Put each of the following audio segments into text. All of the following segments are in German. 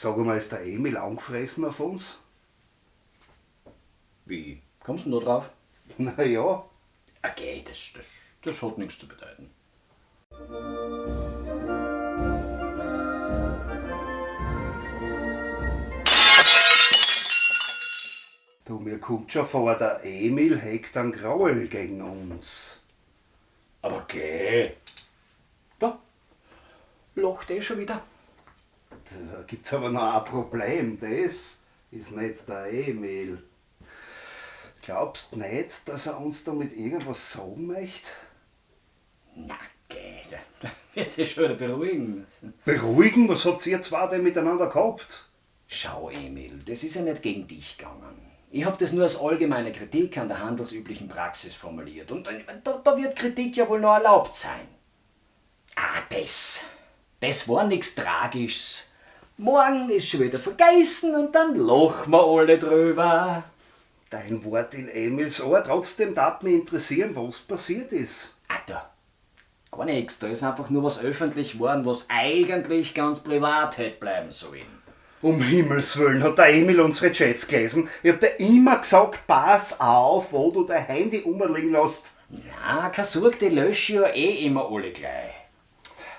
Sag mal, ist der Emil angefressen auf uns? Wie? Kommst du denn da drauf? Na ja, Okay, das, das, das hat nichts zu bedeuten. du, mir kommt schon vor, der Emil hegt einen Graul gegen uns. Aber geh. Da. Lacht eh schon wieder. Da gibt's aber noch ein Problem, das ist nicht der Emil. Glaubst nicht, dass er uns damit irgendwas sagen möchte? Na, geh. da- Jetzt ist schon wieder beruhigen. Beruhigen, was habt ihr zwei denn miteinander gehabt? Schau, Emil, das ist ja nicht gegen dich gegangen. Ich habe das nur als allgemeine Kritik an der handelsüblichen Praxis formuliert. Und äh, da, da wird Kritik ja wohl noch erlaubt sein. Ah, das. Das war nichts Tragisches. Morgen ist schon wieder vergessen und dann lachen wir alle drüber. Dein Wort in Emils Ohr, trotzdem darf mich interessieren, was passiert ist. Ah, da. Gar nichts. Da ist einfach nur was öffentlich worden, was eigentlich ganz privat hätte bleiben sollen. Um Himmels Willen hat der Emil unsere Chats gelesen. Ich hab dir immer gesagt, pass auf, wo du dein Handy umliegen lässt. Ja, keine Sorge, die lösche ich ja eh immer alle gleich.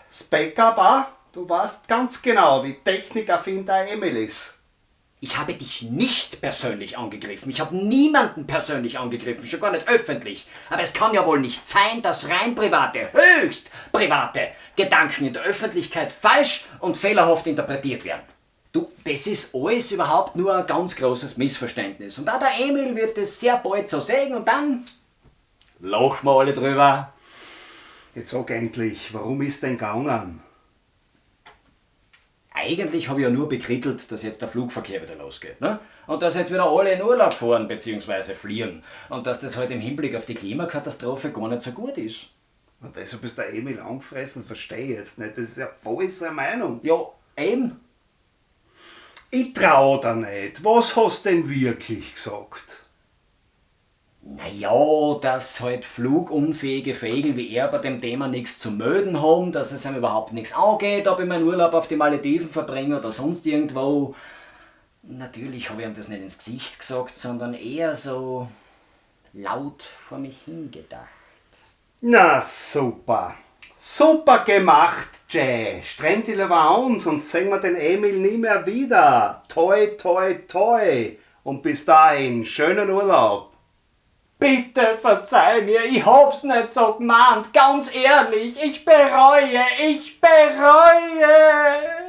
Das Backup auch, du weißt ganz genau, wie technikaffin der Emil ist. Ich habe dich nicht persönlich angegriffen. Ich habe niemanden persönlich angegriffen, schon gar nicht öffentlich. Aber es kann ja wohl nicht sein, dass rein private, höchst private Gedanken in der Öffentlichkeit falsch und fehlerhaft interpretiert werden. Du, das ist alles überhaupt nur ein ganz großes Missverständnis. Und auch der Emil wird es sehr bald so sehen und dann lachen wir alle drüber. Jetzt sag endlich, warum ist denn gegangen? Eigentlich habe ich ja nur bekrittelt, dass jetzt der Flugverkehr wieder losgeht. Ne? Und dass jetzt wieder alle in Urlaub fahren bzw. fliehen. Und dass das halt im Hinblick auf die Klimakatastrophe gar nicht so gut ist. Und deshalb ist der Emil angefressen, verstehe ich jetzt nicht. Das ist ja voll seine Meinung. Ja, eben. Ich trau da nicht. Was hast denn wirklich gesagt? Naja, dass halt flugunfähige Vögel wie er bei dem Thema nichts zu melden haben, dass es ihm überhaupt nichts angeht, ob ich meinen Urlaub auf die Malediven verbringe oder sonst irgendwo. Natürlich habe ich ihm das nicht ins Gesicht gesagt, sondern eher so laut vor mich hingedacht. Na super. Super gemacht, Jay. Strengt dich lieber an, sonst sehen wir den Emil nie mehr wieder. Toi, toi, toi. Und bis dahin, schönen Urlaub. Bitte verzeih mir, ich hab's nicht so gemeint, ganz ehrlich, ich bereue, ich bereue.